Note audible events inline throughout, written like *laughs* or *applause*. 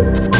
you.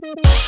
Thank *laughs*